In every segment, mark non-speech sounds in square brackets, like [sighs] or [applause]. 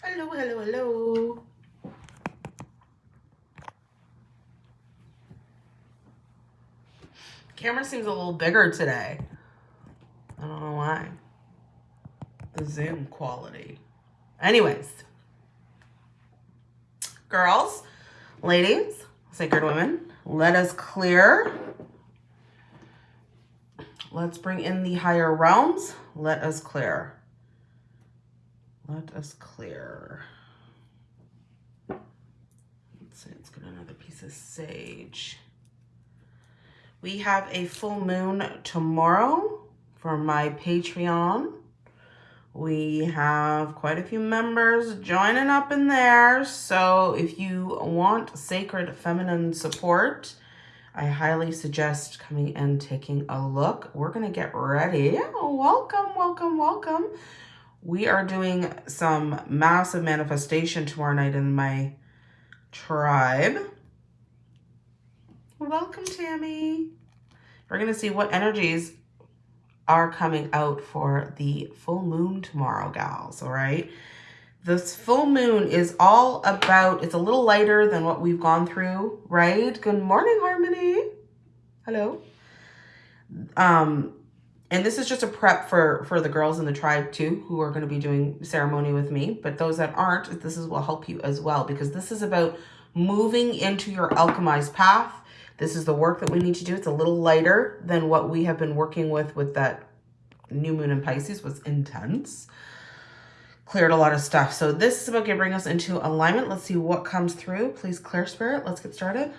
Hello, hello, hello. Camera seems a little bigger today. I don't know why. The Zoom quality. Anyways, girls, ladies, sacred women, let us clear. Let's bring in the higher realms. Let us clear. Let us clear. Let's see, let's get another piece of sage. We have a full moon tomorrow for my Patreon. We have quite a few members joining up in there. So if you want sacred feminine support, I highly suggest coming and taking a look. We're going to get ready. Welcome, welcome, welcome. We are doing some massive manifestation tomorrow night in my tribe. Welcome, Tammy. We're going to see what energies are coming out for the full moon tomorrow, gals, all right? This full moon is all about, it's a little lighter than what we've gone through, right? Good morning, Harmony. Hello. Um, and this is just a prep for, for the girls in the tribe too, who are going to be doing ceremony with me. But those that aren't, this is will help you as well, because this is about moving into your alchemized path. This is the work that we need to do. It's a little lighter than what we have been working with with that new moon in Pisces was intense. Cleared a lot of stuff. So this is about bring us into alignment. Let's see what comes through. Please clear spirit. Let's get started.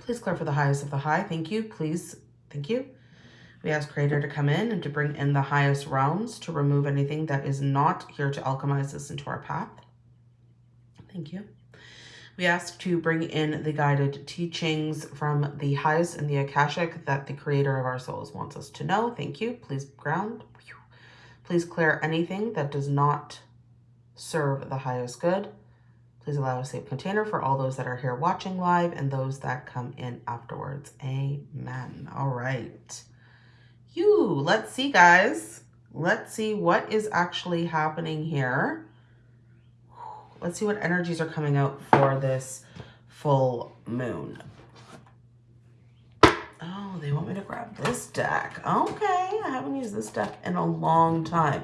Please clear for the highest of the high. Thank you. Please. Thank you. We ask Creator to come in and to bring in the highest realms to remove anything that is not here to alchemize us into our path. Thank you. We ask to bring in the guided teachings from the highest and the Akashic that the creator of our souls wants us to know. Thank you. Please ground. Please clear anything that does not serve the highest good. Please allow a safe container for all those that are here watching live and those that come in afterwards. Amen. All right you. Let's see, guys. Let's see what is actually happening here. Let's see what energies are coming out for this full moon. Oh, they want me to grab this deck. Okay, I haven't used this deck in a long time.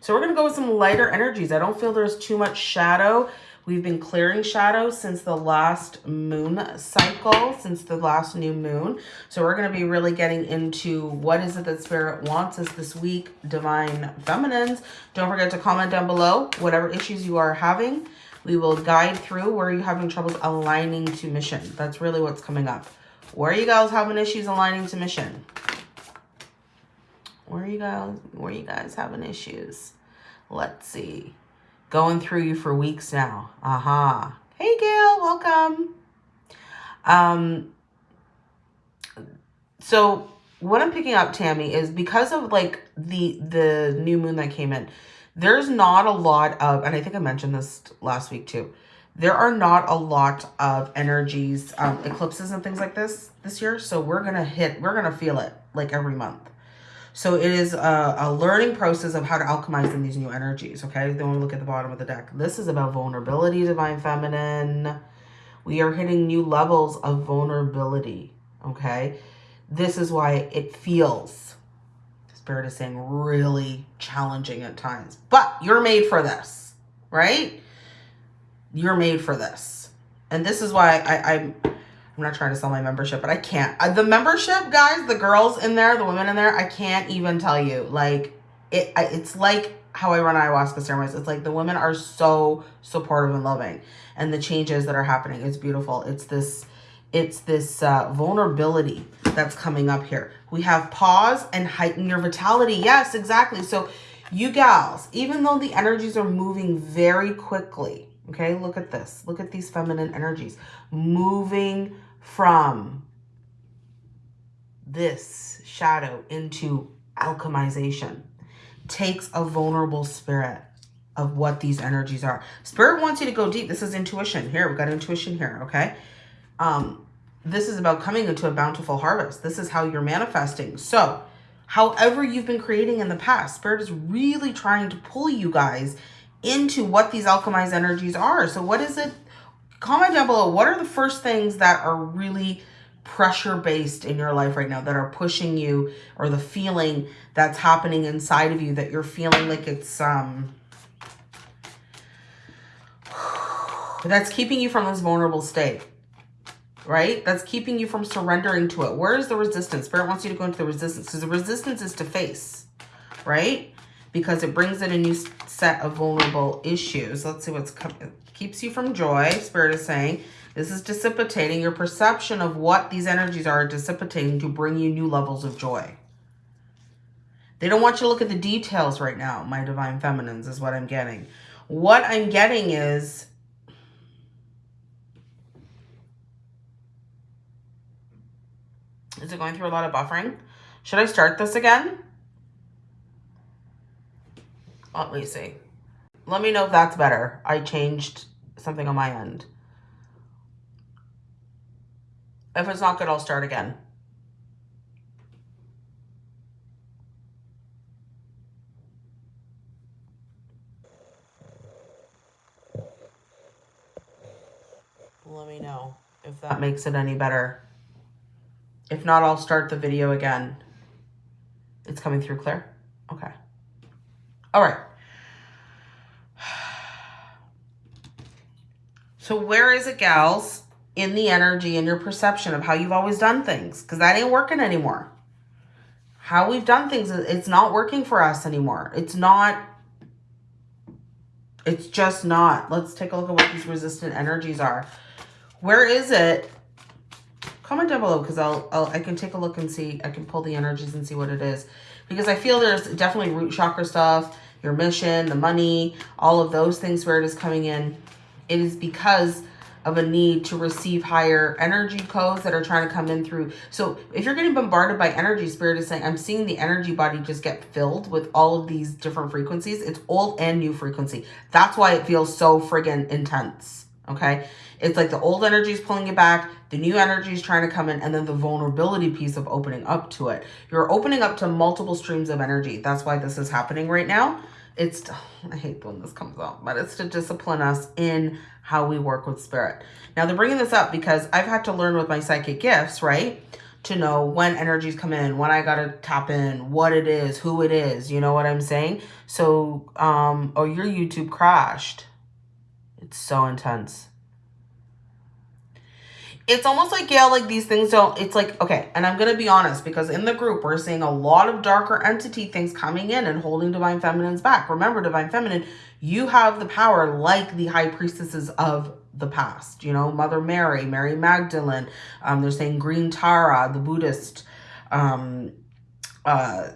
So we're going to go with some lighter energies. I don't feel there's too much shadow. We've been clearing shadows since the last moon cycle, since the last new moon. So we're going to be really getting into what is it that Spirit wants us this week, Divine Feminines. Don't forget to comment down below whatever issues you are having. We will guide through where you're having troubles aligning to mission. That's really what's coming up. Where are you guys having issues aligning to mission? Where are you guys, where are you guys having issues? Let's see going through you for weeks now. Aha. Hey, Gail, welcome. Um, so what I'm picking up, Tammy, is because of like the the new moon that came in, there's not a lot of, and I think I mentioned this last week too, there are not a lot of energies, um, eclipses and things like this this year. So we're going to hit, we're going to feel it like every month. So it is a, a, learning process of how to alchemize in these new energies, okay? Then we look at the bottom of the deck. This is about vulnerability, Divine Feminine. We are hitting new levels of vulnerability, okay? This is why it feels, Spirit is saying, really challenging at times. But you're made for this, right? You're made for this. And this is why I, I'm I'm not trying to sell my membership, but I can't. Uh, the membership, guys, the girls in there, the women in there, I can't even tell you. Like, it, it's like how I run ayahuasca ceremonies. It's like the women are so supportive and loving. And the changes that are happening, it's beautiful. It's this, it's this uh, vulnerability that's coming up here. We have pause and heighten your vitality. Yes, exactly. So you gals, even though the energies are moving very quickly, Okay, look at this. Look at these feminine energies moving from this shadow into alchemization. Takes a vulnerable spirit of what these energies are. Spirit wants you to go deep. This is intuition. Here, we've got intuition here, okay? Um, this is about coming into a bountiful harvest. This is how you're manifesting. So, however you've been creating in the past, Spirit is really trying to pull you guys into what these alchemized energies are. So what is it? Comment down below. What are the first things that are really pressure based in your life right now that are pushing you or the feeling that's happening inside of you that you're feeling like it's um [sighs] that's keeping you from this vulnerable state right? That's keeping you from surrendering to it. Where is the resistance? Spirit wants you to go into the resistance. Because the resistance is to face right? Because it brings in a new set of vulnerable issues. Let's see what's coming keeps you from joy spirit is saying this is dissipating. Your perception of what these energies are dissipating to bring you new levels of joy. They don't want you to look at the details right now, my divine feminines, is what I'm getting. What I'm getting is... Is it going through a lot of buffering? Should I start this again? Let me see. Let me know if that's better. I changed something on my end. If it's not good, I'll start again. Let me know if that makes it any better. If not, I'll start the video again. It's coming through clear? Okay. All right. So where is it, gals? in the energy and your perception of how you've always done things because that ain't working anymore. How we've done things, it's not working for us anymore. It's not, it's just not. Let's take a look at what these resistant energies are. Where is it? Comment down below because I'll, I'll, I can take a look and see, I can pull the energies and see what it is. Because I feel there's definitely root chakra stuff, your mission, the money, all of those things where it is coming in. It is because of a need to receive higher energy codes that are trying to come in through. So if you're getting bombarded by energy, spirit is saying, I'm seeing the energy body just get filled with all of these different frequencies. It's old and new frequency. That's why it feels so friggin' intense. Okay. It's like the old energy is pulling you back. The new energy is trying to come in. And then the vulnerability piece of opening up to it. You're opening up to multiple streams of energy. That's why this is happening right now. It's, I hate when this comes up, but it's to discipline us in how we work with spirit. Now they're bringing this up because I've had to learn with my psychic gifts, right? To know when energies come in, when I got to tap in, what it is, who it is, you know what I'm saying? So, um, oh, your YouTube crashed. It's so intense it's almost like, yeah, like these things don't, it's like, okay, and I'm going to be honest because in the group, we're seeing a lot of darker entity things coming in and holding Divine Feminine's back. Remember, Divine Feminine, you have the power like the high priestesses of the past, you know, Mother Mary, Mary Magdalene, um, they're saying Green Tara, the Buddhist, um, uh,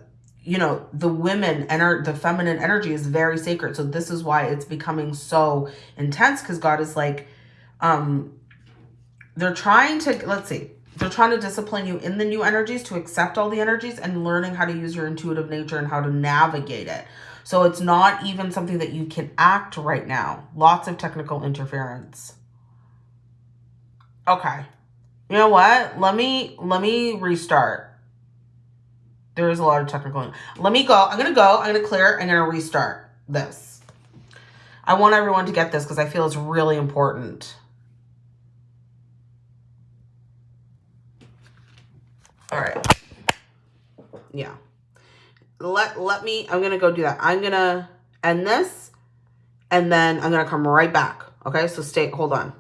you know, the women and the feminine energy is very sacred. So this is why it's becoming so intense because God is like, um, they're trying to, let's see, they're trying to discipline you in the new energies to accept all the energies and learning how to use your intuitive nature and how to navigate it. So it's not even something that you can act right now. Lots of technical interference. Okay. You know what? Let me, let me restart. There is a lot of technical. Let me go. I'm going to go. I'm going to clear. I'm going to restart this. I want everyone to get this because I feel it's really important. All right. Yeah. Let, let me, I'm going to go do that. I'm going to end this and then I'm going to come right back. Okay. So stay, hold on.